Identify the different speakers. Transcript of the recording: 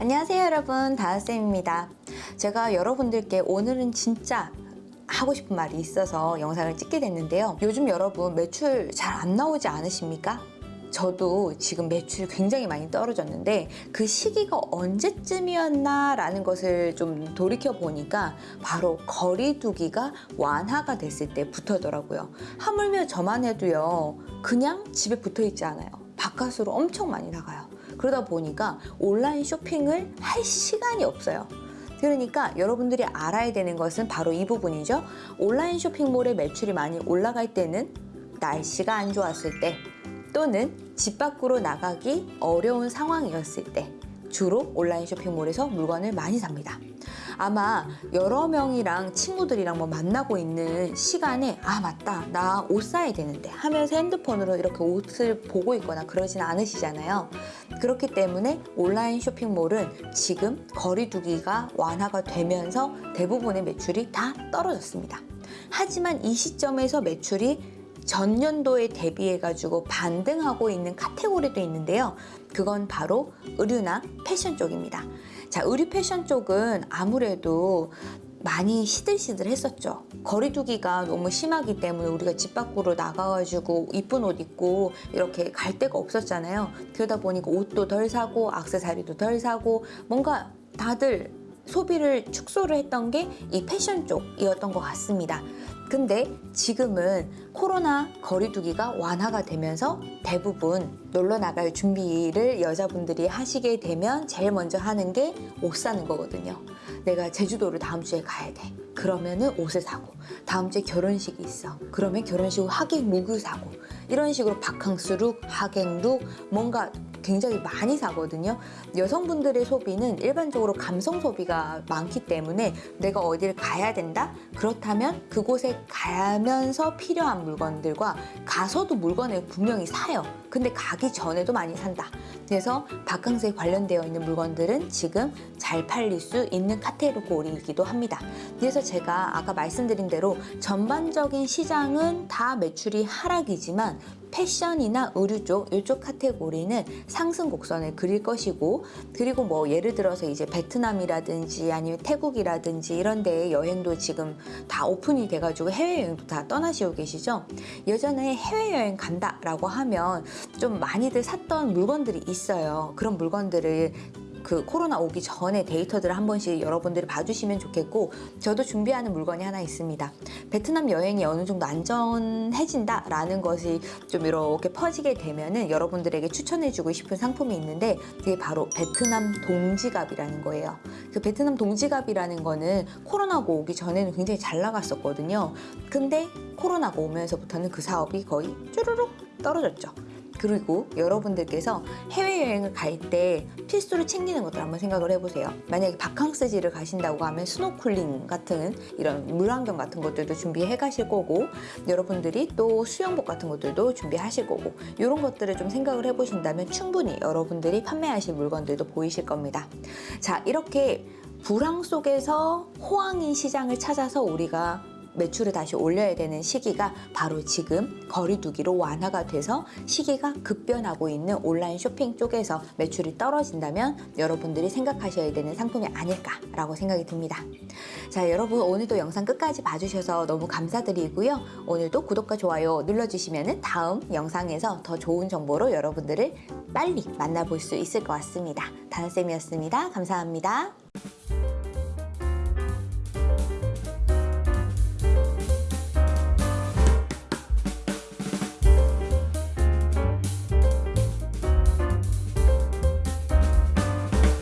Speaker 1: 안녕하세요 여러분. 다은쌤입니다. 제가 여러분들께 오늘은 진짜 하고 싶은 말이 있어서 영상을 찍게 됐는데요. 요즘 여러분 매출 잘 안 나오지 않으십니까? 저도 지금 매출이 굉장히 많이 떨어졌는데 그 시기가 언제쯤이었나 라는 것을 좀 돌이켜 보니까 바로 거리두기가 완화가 됐을 때부터더라고요. 하물며 저만 해도요 그냥 집에 붙어 있지 않아요. 바깥으로 엄청 많이 나가요 그러다 보니까 온라인 쇼핑을 할 시간이 없어요. 그러니까 여러분들이 알아야 되는 것은 바로 이 부분이죠. 온라인 쇼핑몰의 매출이 많이 올라갈 때는 날씨가 안 좋았을 때 또는 집 밖으로 나가기 어려운 상황이었을 때 주로 온라인 쇼핑몰에서 물건을 많이 삽니다. 아마 여러 명이랑 친구들이랑 뭐 만나고 있는 시간에 아 맞다 나 옷 사야 되는데 하면서 핸드폰으로 이렇게 옷을 보고 있거나 그러진 않으시잖아요. 그렇기 때문에 온라인 쇼핑몰은 지금 거리두기가 완화가 되면서 대부분의 매출이 다 떨어졌습니다. 하지만 이 시점에서 매출이 전년도에 대비해가지고 반등하고 있는 카테고리도 있는데요. 그건 바로 의류나 패션 쪽입니다. 자, 의류 패션 쪽은 아무래도 많이 시들시들 했었죠. 거리두기가 너무 심하기 때문에 우리가 집 밖으로 나가가지고 이쁜 옷 입고 이렇게 갈 데가 없었잖아요. 그러다 보니까 옷도 덜 사고 악세사리도 덜 사고 뭔가 다들 소비를 축소를 했던 게 이 패션 쪽이었던 것 같습니다. 근데 지금은 코로나 거리두기가 완화가 되면서 대부분 놀러 나갈 준비를 여자분들이 하시게 되면 제일 먼저 하는 게 옷 사는 거거든요. 내가 제주도를 다음 주에 가야 돼. 그러면은 옷을 사고 다음 주에 결혼식이 있어. 그러면 결혼식 후 하객 look을 사고 이런 식으로 바캉스 look, 하객 look 뭔가 굉장히 많이 사거든요. 여성분들의 소비는 일반적으로 감성 소비가 많기 때문에 내가 어디를 가야 된다? 그렇다면 그곳에 가면서 필요한 물건들과 가서도 물건을 분명히 사요. 근데 가기 전에도 많이 산다. 그래서 바캉스에 관련되어 있는 물건들은 지금 잘 팔릴 수 있는 카테고리이기도 합니다. 그래서 제가 아까 말씀드린 대로 전반적인 시장은 다 매출이 하락이지만 패션이나 의류 쪽 이쪽 카테고리는 상승 곡선을 그릴 것이고 그리고 뭐 예를 들어서 이제 베트남이라든지 아니면 태국이라든지 이런 데에 여행도 지금 다 오픈이 돼가지고 해외여행도 다 떠나시고 계시죠? 예전에 해외여행 간다 라고 하면 좀 많이들 샀던 물건들이 있어요. 그런 물건들을 그 코로나 오기 전에 데이터들을 한 번씩 여러분들이 봐주시면 좋겠고 저도 준비하는 물건이 하나 있습니다. 베트남 여행이 어느 정도 안전해진다 라는 것이 좀 이렇게 퍼지게 되면은 여러분들에게 추천해주고 싶은 상품이 있는데 그게 바로 베트남 동 지갑이라는 거예요. 그 베트남 동 지갑이라는 거는 코로나가 오기 전에는 굉장히 잘 나갔었거든요. 근데 코로나가 오면서부터는 그 사업이 거의 쭈르륵 떨어졌죠. 그리고 여러분들께서 해외여행을 갈 때 필수로 챙기는 것들 한번 생각을 해보세요. 만약에 바캉스지를 가신다고 하면 스노클링 같은 이런 물안경 같은 것들도 준비해 가실 거고 여러분들이 또 수영복 같은 것들도 준비하실 거고 이런 것들을 좀 생각을 해보신다면 충분히 여러분들이 판매하실 물건들도 보이실 겁니다. 자 이렇게 불황 속에서 호황인 시장을 찾아서 우리가 매출을 다시 올려야 되는 시기가 바로 지금 거리두기로 완화가 돼서 시기가 급변하고 있는 온라인 쇼핑 쪽에서 매출이 떨어진다면 여러분들이 생각하셔야 되는 상품이 아닐까라고 생각이 듭니다. 자 여러분 오늘도 영상 끝까지 봐주셔서 너무 감사드리고요. 오늘도 구독과 좋아요 눌러주시면 다음 영상에서 더 좋은 정보로 여러분들을 빨리 만나볼 수 있을 것 같습니다. 다은쌤이었습니다. 감사합니다.